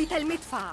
ثبت المدفع.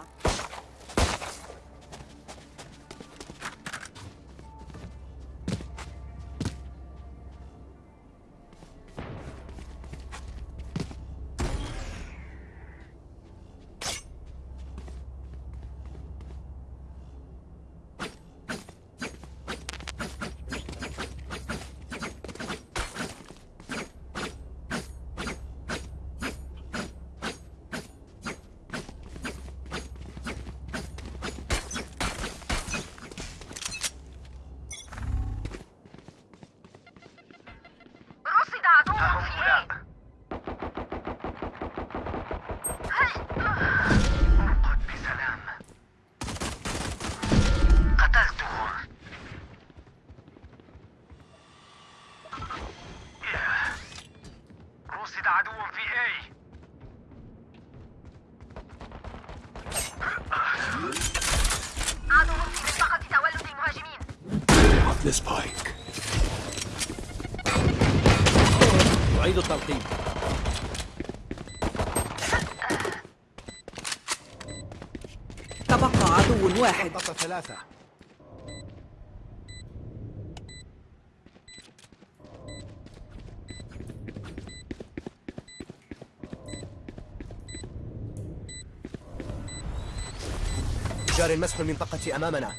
جار مسح المنطقة أمامنا.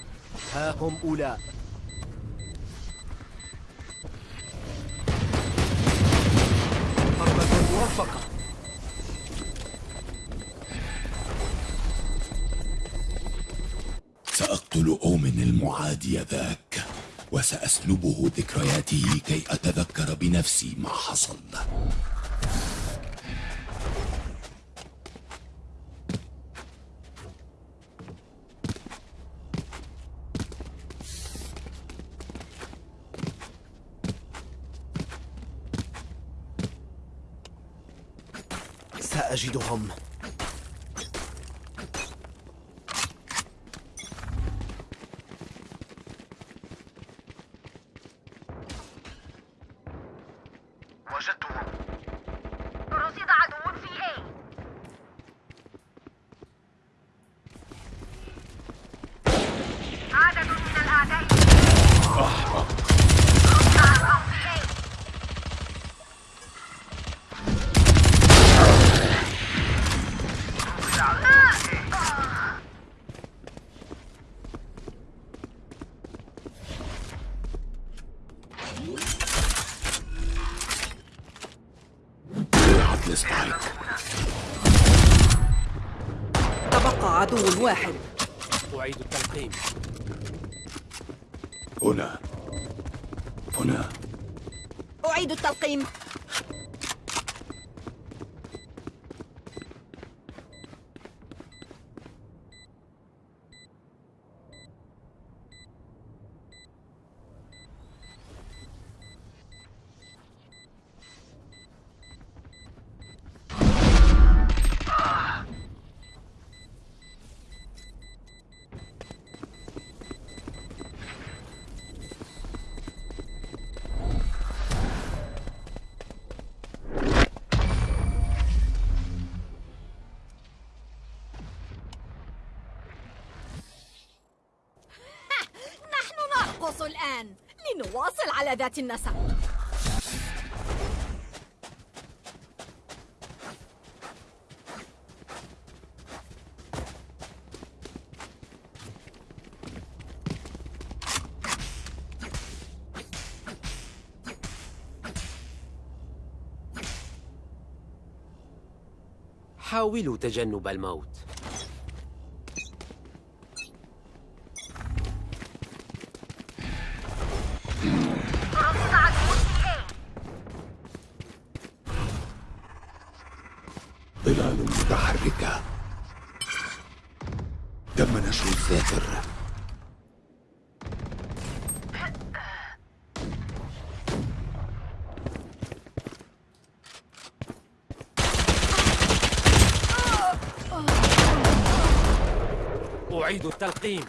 ها هم أولى ضربة موفقة سأقتل أومن المعادي ذاك وسأسلبه ذكرياته كي أتذكر بنفسي ما حصل. Dom. عطل سبايك تبقى عدو واحد. أعيد التلقيم. هنا. هنا. أعيد التلقيم. ذات النسق. حاولوا تجنب الموت. التلقيم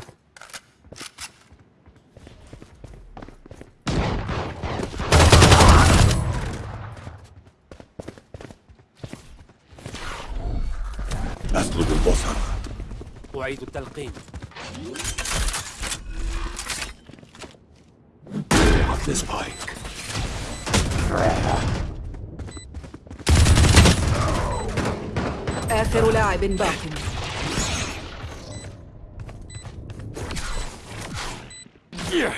أسلب البصر. أعيد التلقيم. سبايك آخر لاعب باق. عدو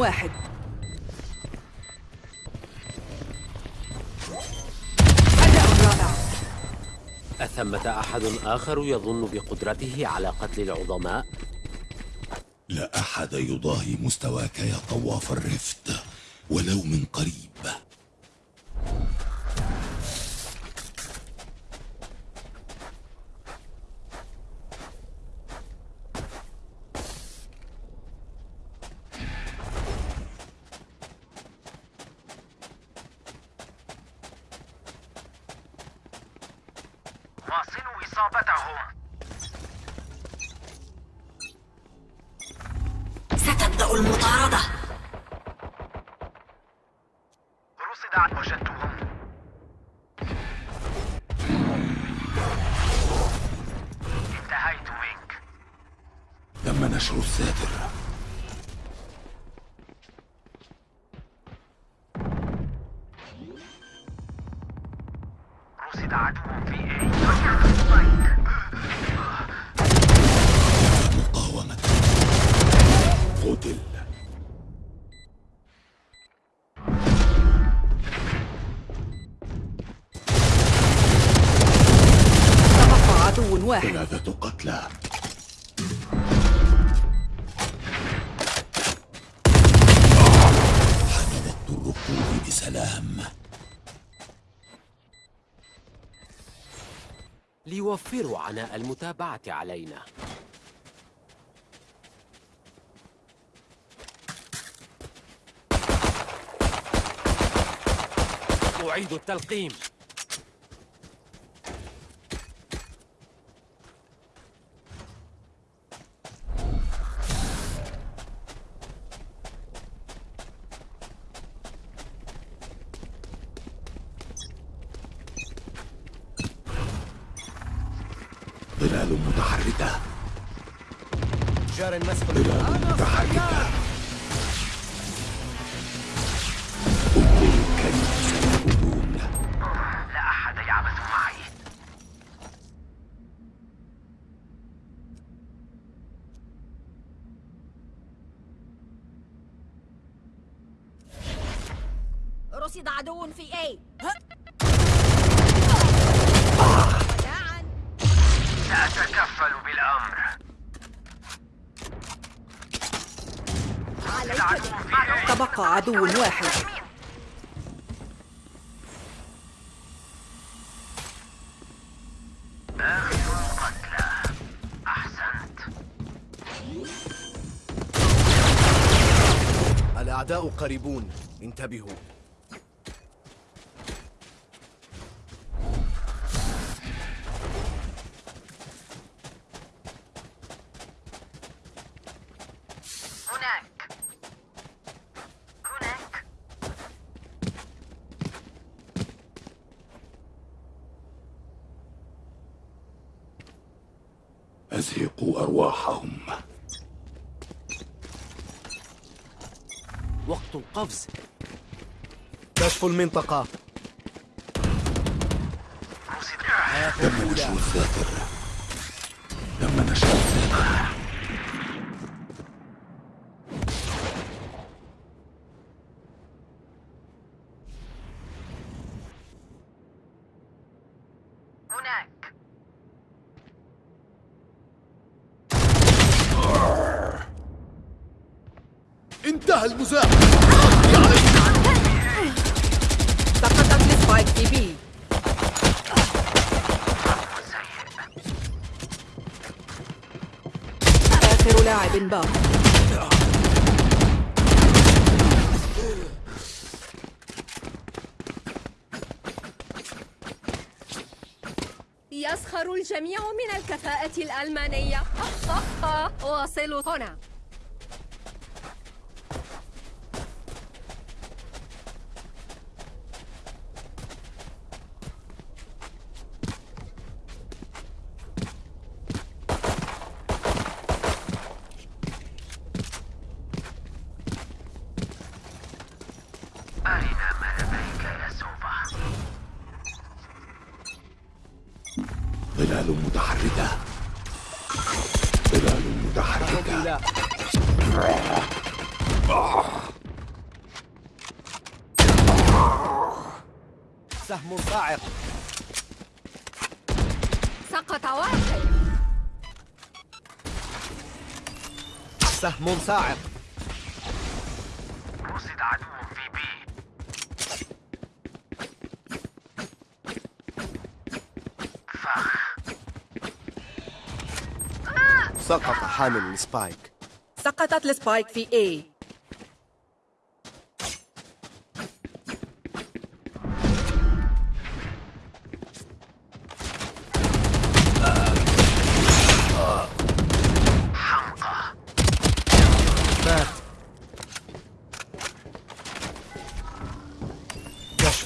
واحد. أداء رائع. أثمة أحد آخر يظن بقدرته على قتل العظماء؟ أحد يضاهي مستواك يا طواف الرفت ولو من قريب. واصلوا إصابتهم. عناء المتابعة علينا. أعيد التلقيم. عدو واحد. الأعداء قريبون. انتبهوا هناك هناك أزهقوا أرواحهم وقت القفز كشف المنطقة. تم نشر الساتر تم نشر الساتر هناك. انتهى المزاح. آخر لاعب باق. يسخر الجميع من الكفاءة الألمانية. واصلوا هنا. سهم صاعق. سقط واحد. سهم صاعق رصد عدو في B فخ سقط حامل ال spike. سقطت ال spike في A.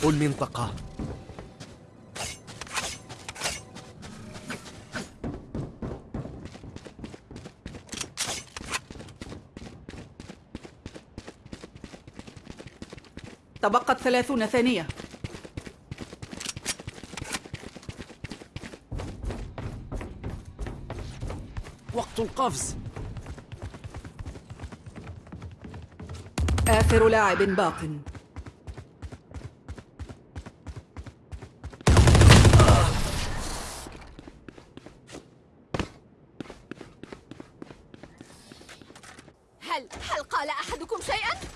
المنطقة تبقت ثلاثون ثانية. وقت القفز. آخر لاعب باق هل هل قال أحدكم شيئا؟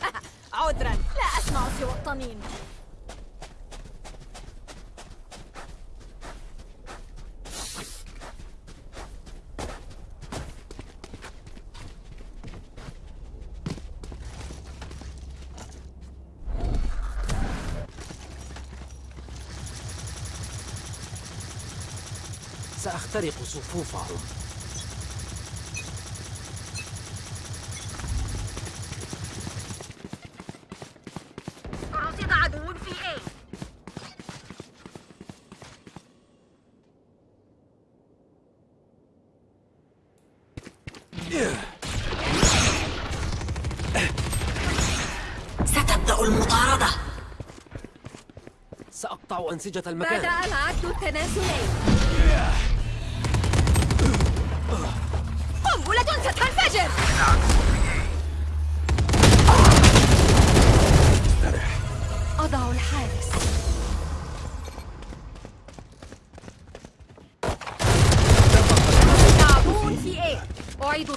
عذرا لا أسمع سوى الطنين سأخترق صفوفهم رصد عدو في A. ستبدأ المطاردة. سأقطع أنسجة المكان. بدأ العد التنازلي قنبلة ستنفجر أضع الحارس. عدو في A أعيد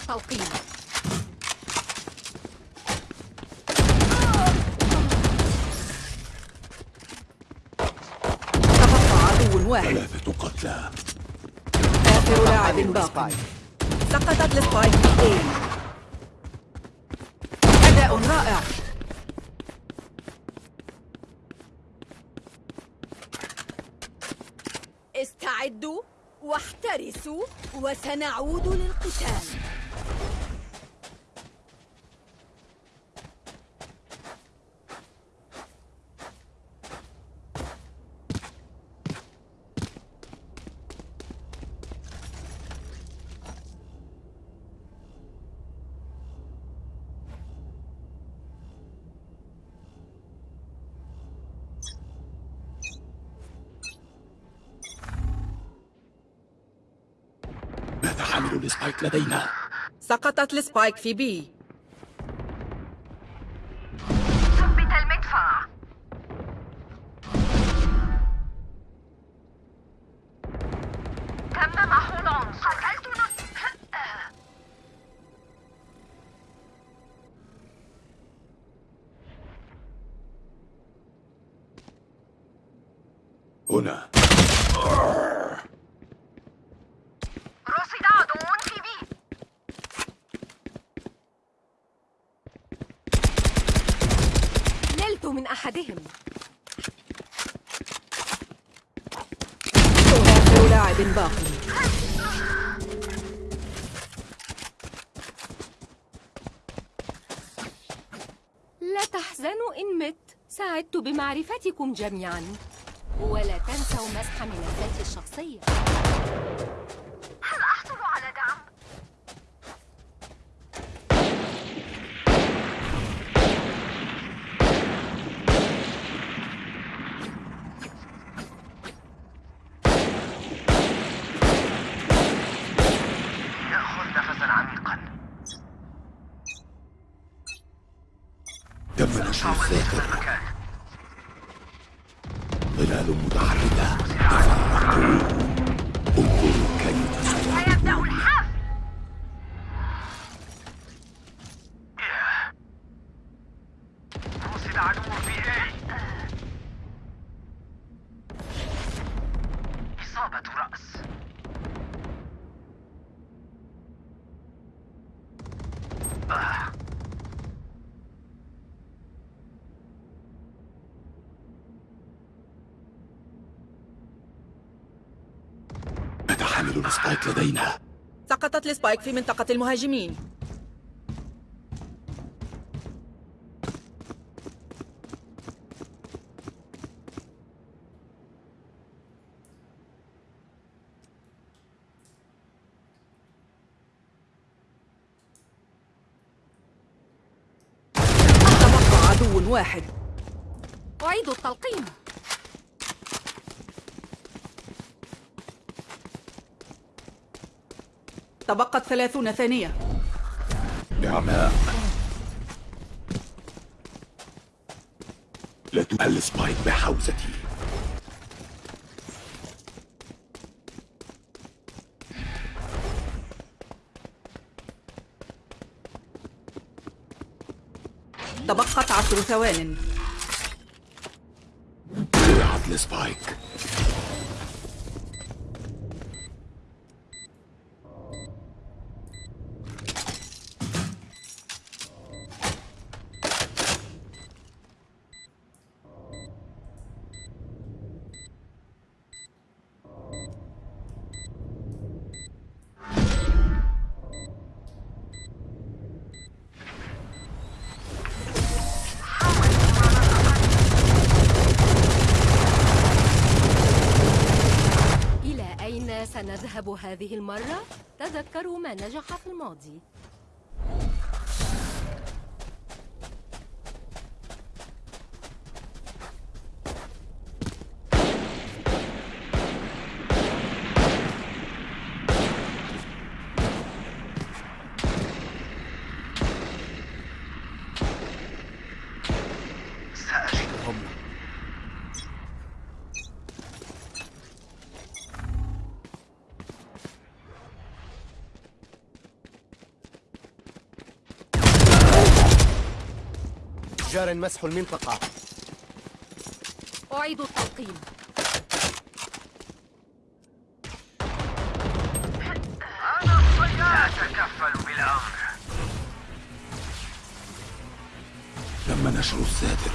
عدو واحد. ثلاثة قتلى. لاعب باق سقطت السبايك في A أداء رائع. استعدوا واحترسوا وسنعود للقتال. لدينا. سقطت السبايك في بي ثبت المدفع تم محو العنصر قتلت نص هنا رصد عدو في بي نلت من أحدهم آخر لاعب باق لا تحزنوا إن مت. سعدت بمعرفتكم جميعا. ولا تنسوا مسح ملفاتي الشخصية. نتحمل ال spike لدينا. سقطت ال spike في منطقة المهاجمين تبقى عدو واحد أعيد التلقيم تبقت ثلاثون ثانية. نعماء لا تؤل السبايك بحوزتي. تبقت عشر ثوان. السبايك جار مسح المنطقة. أعيد التلقيم. لا أتكفل بالأمر تم نشر الساتر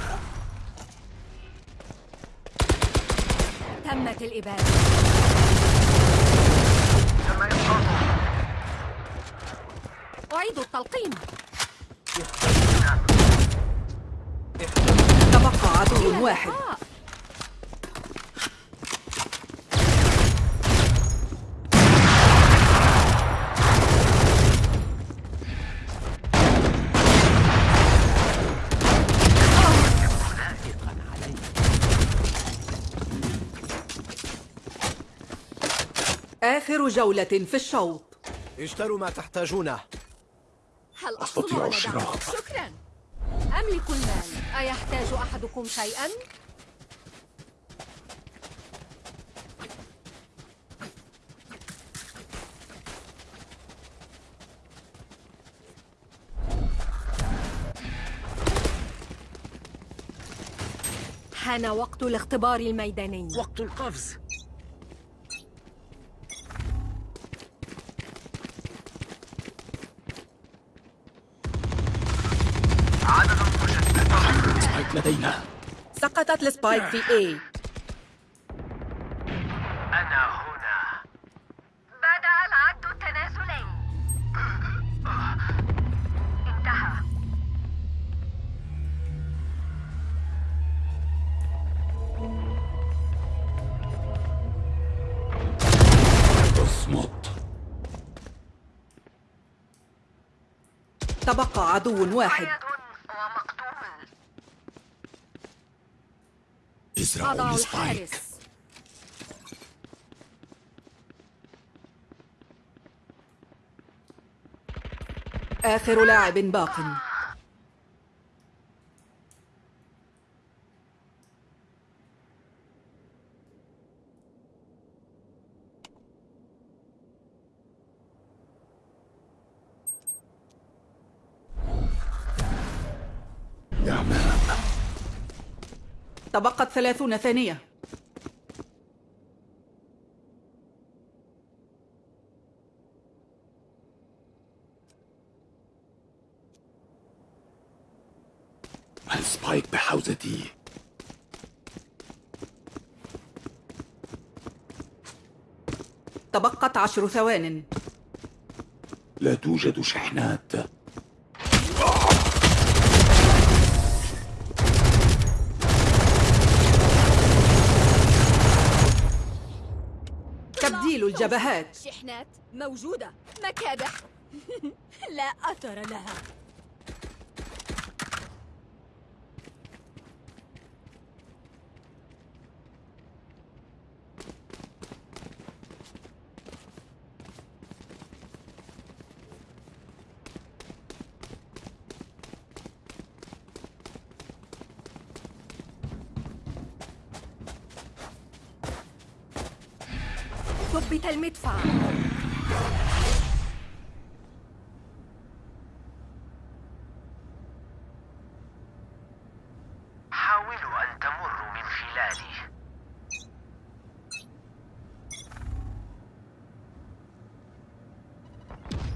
تمت الإبادة. تم إسقاطه أعيد التلقيم تبقى عدو واحد. آخر جولة في الشوط اشتروا ما تحتاجونه هل أستطيع؟ الشراء. شكرا أملك المال أيحتاج أحدكم شيئا؟ حان وقت الاختبار الميداني. وقت القفز. لدينا. سقطت السبايك في اي أنا هنا. بدأ العد التنازلي انتهى. اصمت تبقى عدو واحد. أضع السبايك الحارس. آخر لاعب باق. تبقت ثلاثون ثانية. السبايك بحوزتي؟ تبقت عشر ثوان. لا توجد شحنات. تبديل الجبهات. شحنات موجودة. مكابح. لا أثر لها ثبت المدفع حاولوا أن تمروا من خلالي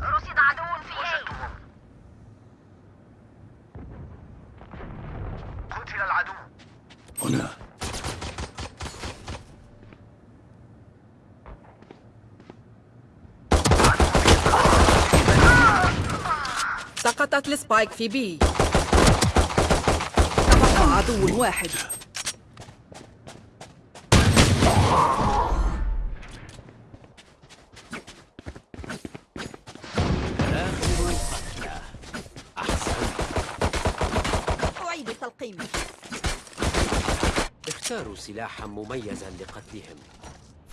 رصد عدو في A وجدتهم قتل العدو هنا سقطت السبايك في بي. تبقى عدو واحد. آخر القتلى أحسنت أعيد التلقيم. اختاروا سلاحا مميزا لقتلهم.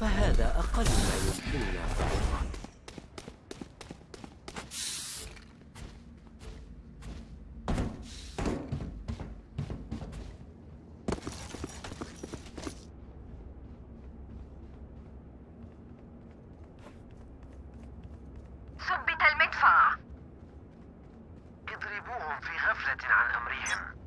فهذا أقل ما يمكننا. فعله ثبت المدفع اضربوهم في غفلة عن أمرهم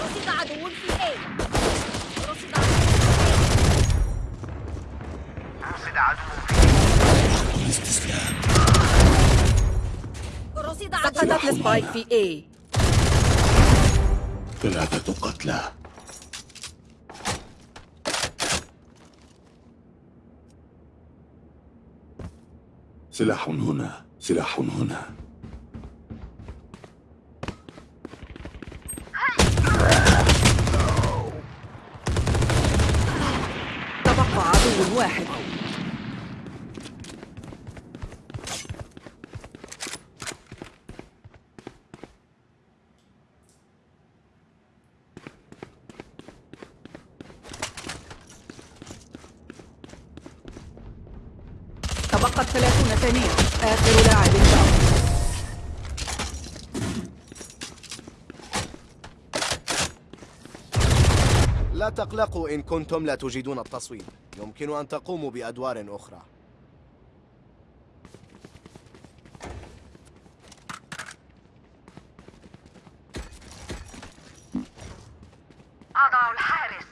رصد عدو في A رصد عدو عدو في رصد عدو سقطت السبايك في A ثلاثة قتلى سلاح هنا سلاح هنا تبقى عدو واحد تبقت ثلاثون ثانية آخر لاعب باق لا تقلقوا إن كنتم لا تجيدون التصويب يمكن أن تقوموا بأدوار أخرى. أضع الحارس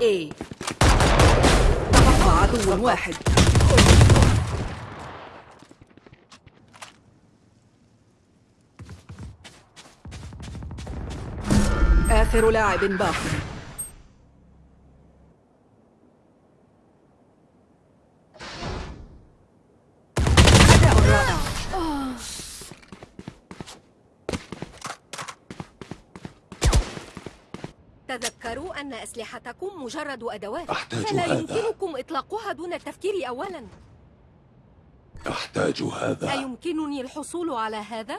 A تبقى عدو واحد. آخر لاعب باق أداء رائع تذكروا أن أسلحتكم مجرد أدوات أحتاج فلا هذا. يمكنكم إطلاقها دون التفكير أولا أحتاج هذا أيمكنني الحصول على هذا؟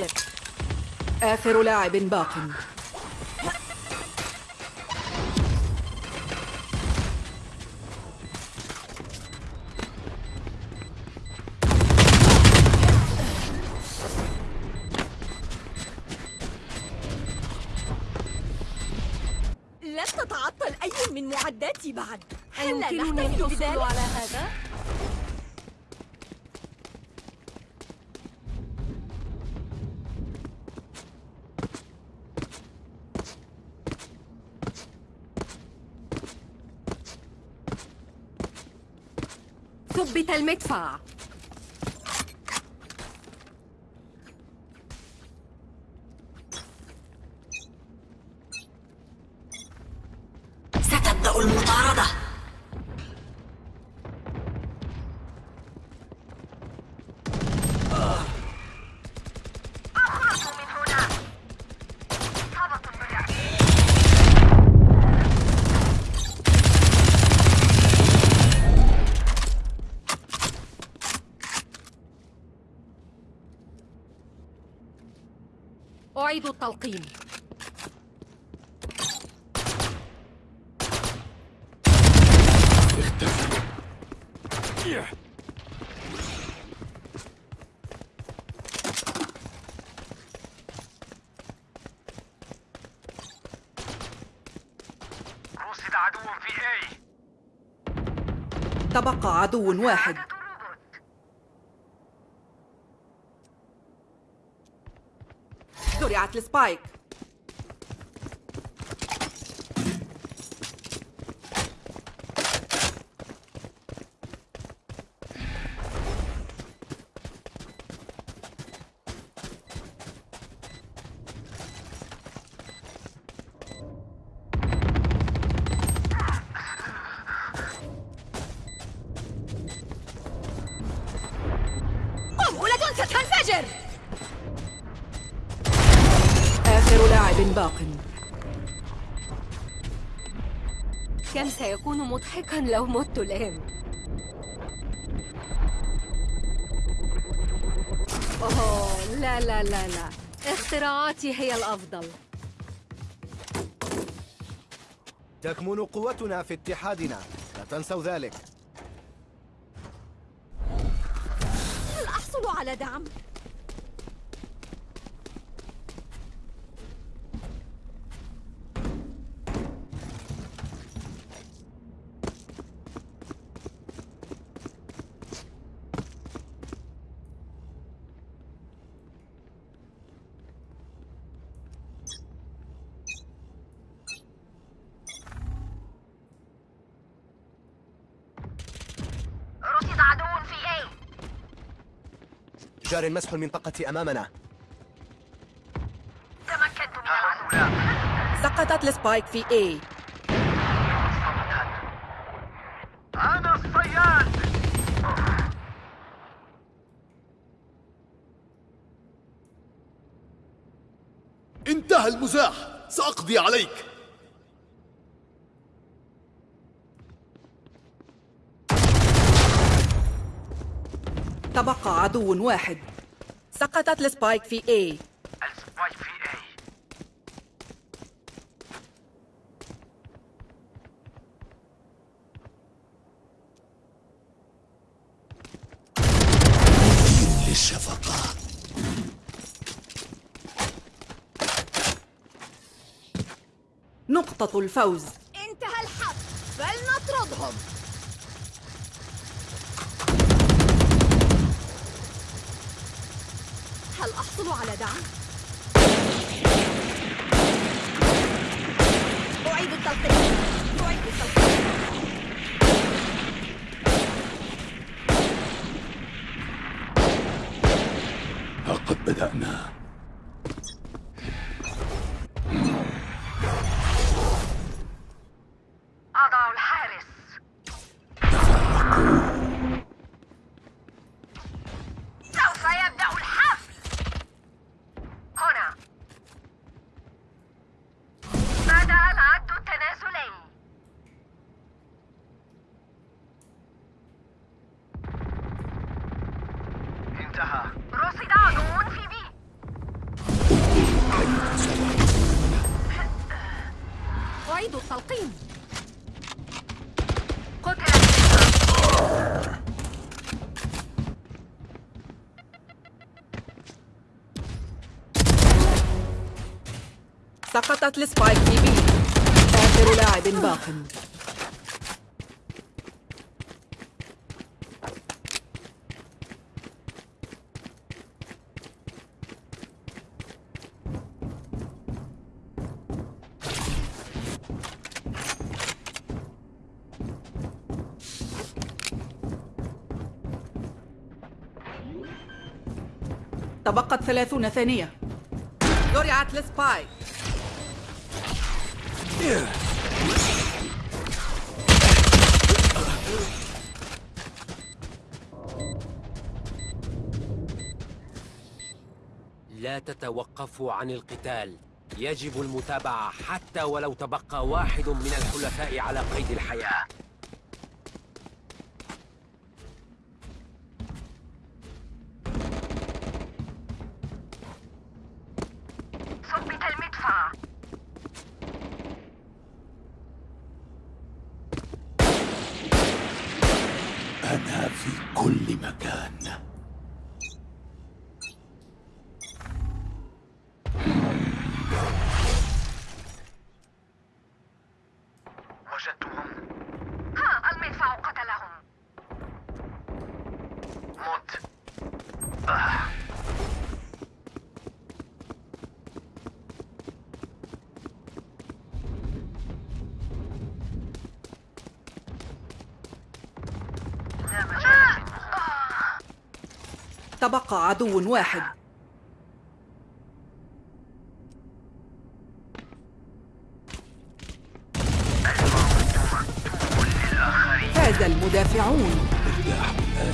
المتفجر آخر لاعب باق لن تتعطل أي من معداتي بعد هل نحتفل الحصول؟ على هذا؟ ثبت المدفع. عدو واحد. زرعت لسبايك مضحكا لو مت الآن. أوه لا لا لا لا. اختراعاتي هي الأفضل. تكمن قوتنا في اتحادنا. لا تنسوا ذلك هل أحصل على دعم؟ رصد عدو في A جار مسح المنطقة أمامنا. تمكنت من العدو سقطت السبايك في A. أنا الصياد. انتهى المزاح. سأقضي عليك تبقى عدو واحد. سقطت ال spike في A. ال spike في A للشفقة نقطة الفوز. انتهى الحق. فلنطردهم أحصل على التلقيم قتل سقطت السبايك في B آخر لاعب باق. ثلاثون ثانية. زرعت السبايك لا تتوقفوا عن القتال. يجب المتابعة حتى ولو تبقى واحد من الحلفاء على قيد الحياة. تبقى عدو واحد. فاز المدافعون.